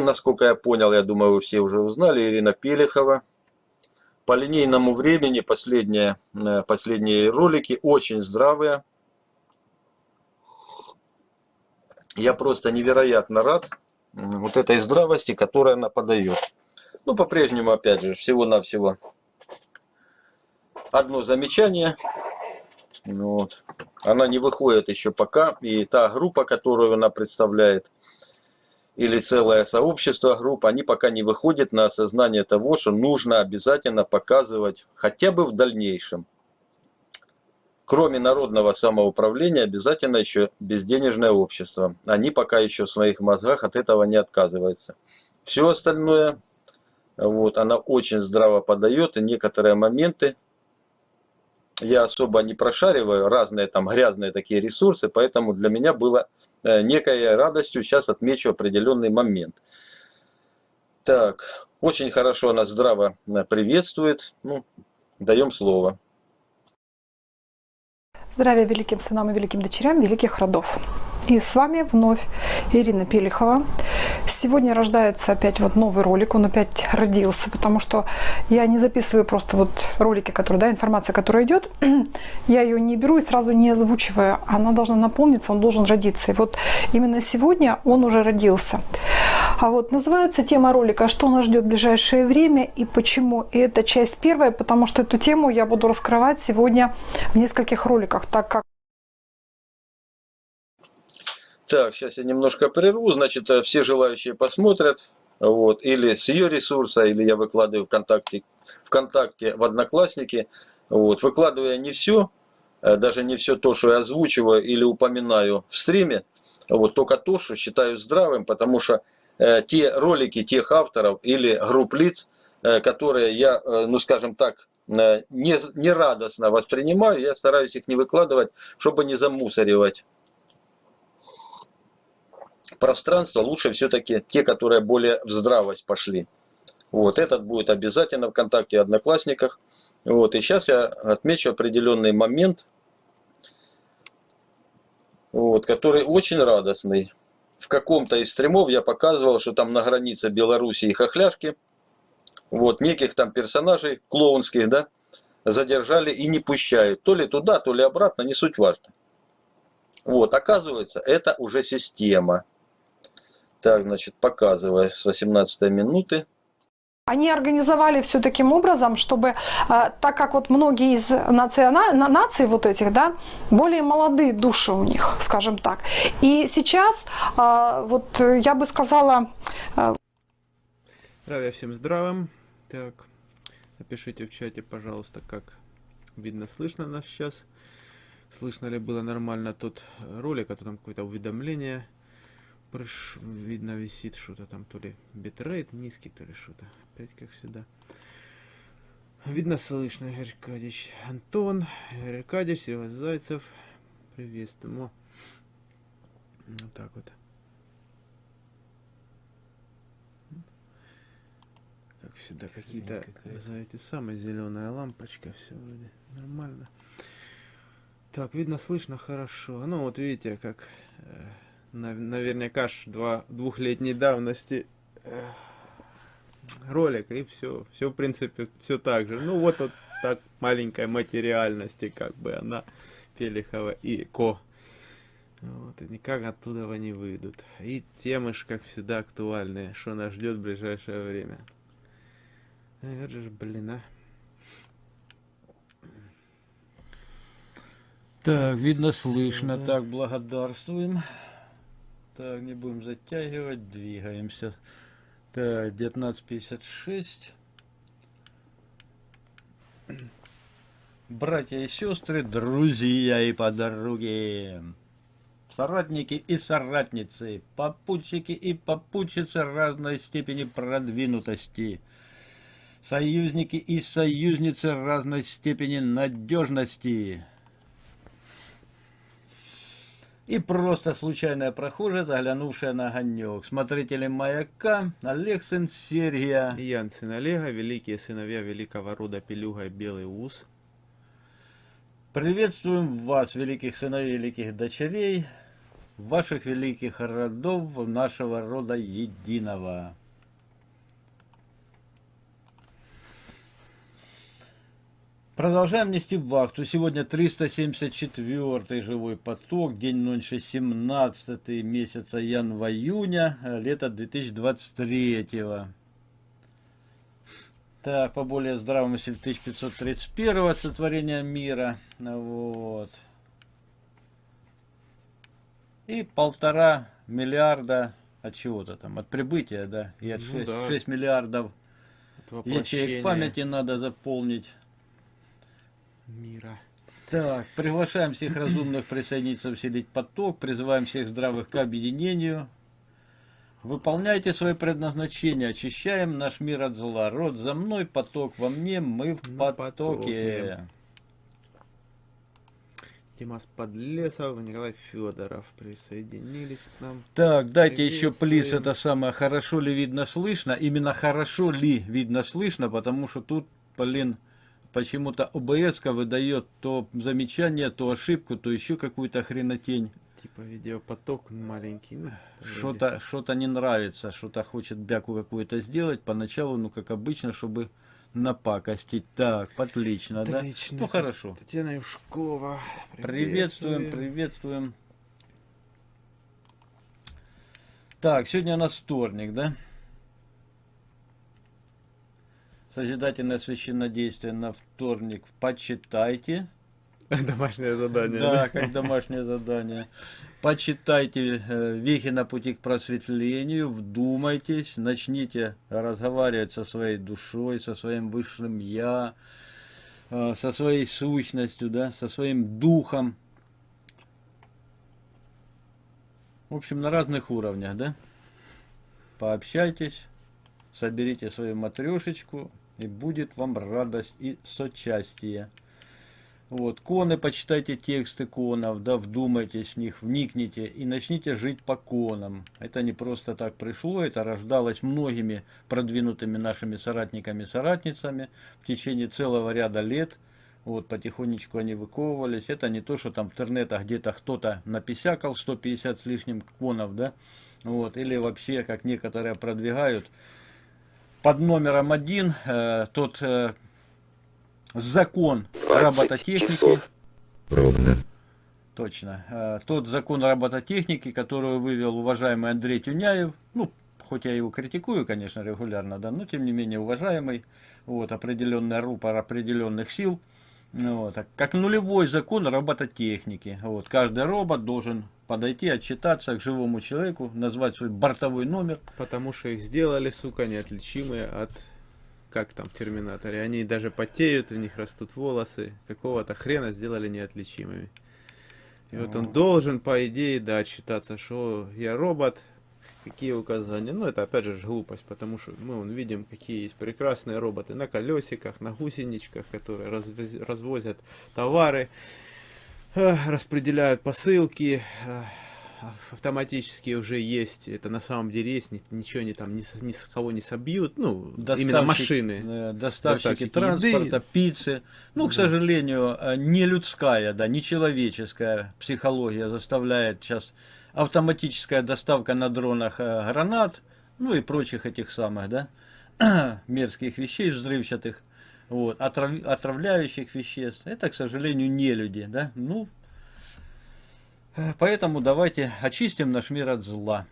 насколько я понял, я думаю, вы все уже узнали, Ирина Пелехова. По линейному времени последние, э, последние ролики очень здравые. Я просто невероятно рад вот этой здравости, которая она подает. Ну, по-прежнему, опять же, всего-навсего одно замечание. Вот. Она не выходит еще пока. И та группа, которую она представляет, или целое сообщество групп, они пока не выходят на осознание того, что нужно обязательно показывать хотя бы в дальнейшем. Кроме народного самоуправления, обязательно еще безденежное общество. Они пока еще в своих мозгах от этого не отказываются. Все остальное, вот, она очень здраво подает, и некоторые моменты я особо не прошариваю разные там грязные такие ресурсы, поэтому для меня было э, некой радостью, сейчас отмечу определенный момент. Так, очень хорошо она здраво э, приветствует, ну, даем слово. Здравия великим сынам и великим дочерям великих родов. И с вами вновь Ирина Пелихова. Сегодня рождается опять вот новый ролик, он опять родился, потому что я не записываю просто вот ролики, которые, да, информация, которая идет, я ее не беру и сразу не озвучиваю. Она должна наполниться, он должен родиться. И вот именно сегодня он уже родился. А вот называется тема ролика «Что нас ждет в ближайшее время и почему?». И это часть первая, потому что эту тему я буду раскрывать сегодня в нескольких роликах, так как Так, сейчас я немножко прерву. Значит, э, все желающие посмотрят. Вот, или с ее ресурса, или я выкладываю ВКонтакте, ВКонтакте в Одноклассники. Вот, выкладывая не все, э, даже не все то, что я озвучиваю или упоминаю в стриме, вот, только то, что считаю здравым, потому что э, те ролики тех авторов или групп лиц, э, которые я, э, ну скажем так, э, не, не радостно воспринимаю, я стараюсь их не выкладывать, чтобы не замусоривать пространство лучше все-таки те, которые более в здравость пошли. Вот, этот будет обязательно ВКонтакте Одноклассниках. Вот, и сейчас я отмечу определенный момент, вот, который очень радостный. В каком-то из стримов я показывал, что там на границе Белоруссии и Хохляшки, вот, неких там персонажей клоунских, да, задержали и не пущают. То ли туда, то ли обратно, не суть важно. Вот, оказывается, это уже система. Так, значит, показывая с 18 минуты. Они организовали все таким образом, чтобы, э, так как вот многие из национа, наций вот этих, да, более молодые души у них, скажем так. И сейчас, э, вот я бы сказала... Э, Здравия всем здравым. Так, напишите в чате, пожалуйста, как видно, слышно нас сейчас. Слышно ли было нормально тот ролик, а то там какое-то уведомление Прыш... Видно висит что-то там, то ли битрейт низкий, то ли что-то. Опять как всегда. Видно, слышно, Игорь Аркадьевич. Антон, Игорь Аркадьевич, Серега Зайцев. Приветствуем. Вот так вот. Как всегда, какие-то за эти самые зеленая лампочка. Все вроде нормально. Так, видно, слышно хорошо. Ну, вот видите, как э, наверняка ж два, двухлетней давности э, ролик, и все, все, в принципе, все так же. Ну, вот, вот так маленькой материальности, как бы она, Пелихова и Ко. Вот, и никак оттуда не выйдут. И темы ж, как всегда, актуальные, что нас ждет в ближайшее время. Это же, блин, а. Так, видно, слышно. Так, благодарствуем. Так, не будем затягивать, двигаемся. Так, 1956. Братья и сестры, друзья и подруги, соратники и соратницы, попутчики и попутчицы разной степени продвинутости, союзники и союзницы разной степени надежности, и просто случайная прохожая, заглянувшая на огонек. Смотрители маяка Олег сын Сергия. Ян сын Олега, великие сыновья великого рода Пелюга и Белый Ус. Приветствуем вас, великих сыновей, великих дочерей. ваших великих родов нашего рода единого. Продолжаем нести вахту. Сегодня 374 живой поток, день ночи 17 месяца января, лето 2023. Так, по более здравому 1531 сотворения мира. Вот. И полтора миллиарда от чего-то там, от прибытия, да, и от Ну 6, да. 6 миллиардов ячеек памяти надо заполнить. Мира. Так, приглашаем всех разумных присоединиться, усилить поток, призываем всех здравых к объединению. Выполняйте свои предназначения, очищаем наш мир от зла. Род за мной, поток во мне, мы в потоке. Димас Подлесов, Николай Федоров присоединились к нам. Так, дайте еще плиз, это самое, хорошо ли видно слышно. Именно хорошо ли видно слышно, потому что тут, блин, почему-то ОБС выдает то замечание, то ошибку, то еще какую-то хренотень. Типа видеопоток маленький. ну. Что-то что не нравится, что-то хочет бяку какую-то сделать. Поначалу, ну, как обычно, чтобы напакостить. Так, отлично, да? Отлично. Ну, хорошо. Татьяна Юшкова. Приветствуем, приветствуем. Так, сегодня у нас вторник, да? Созидательное священнодействие на вторник. Почитайте. Домашнее задание. Да, как домашнее задание. Почитайте э, «Вехи на пути к просветлению», вдумайтесь, начните разговаривать со своей душой, со своим высшим «Я», э, со своей сущностью, да, со своим духом. В общем, на разных уровнях, да? Пообщайтесь, соберите свою матрешечку, и будет вам радость и сочастие. Вот, коны, почитайте тексты конов, да, вдумайтесь в них, вникните и начните жить по конам. Это не просто так пришло, это рождалось многими продвинутыми нашими соратниками-соратницами в течение целого ряда лет. Вот, потихонечку они выковывались. Это не то, что там в интернетах где-то кто-то написякал 150 с лишним конов, да, вот, или вообще, как некоторые продвигают, под номером один э, тот э, закон робототехники. Ровно. Точно. Э, Тот закон робототехники, который вывел уважаемый Андрей Тюняев, ну, хоть я его критикую, конечно, регулярно, да, но тем не менее уважаемый, вот, определенный рупор определенных сил, ну, вот, а как нулевой закон робототехники. Вот, каждый робот должен подойти, отчитаться к живому человеку, назвать свой бортовой номер, Потому что их сделали, сука, неотличимые от... Как там в Терминаторе? Они даже потеют, у них растут волосы. Какого-то хрена сделали неотличимыми. И вот он должен, по идее, да, отчитаться, что я робот, какие указания. Ну, это опять же глупость, потому что мы вон, видим, какие есть прекрасные роботы на колесиках, на гусеничках, которые развоз- развозят товары, распределяют посылки, автоматически уже есть, это на самом деле есть, ни- ничего они там ни, ни с кого не собьют, ну, именно Доставщик- машины. э, доставщики, Доставщики транспорта, еды. пиццы. Ну, к Да. сожалению, э, не людская, да, не человеческая психология заставляет сейчас автоматическая доставка на дронах э, гранат, ну и прочих этих самых, да, мерзких вещей взрывчатых, вот, отрав- отравляющих веществ. Это, к сожалению, не люди, да. Ну, э, поэтому давайте очистим наш мир от зла.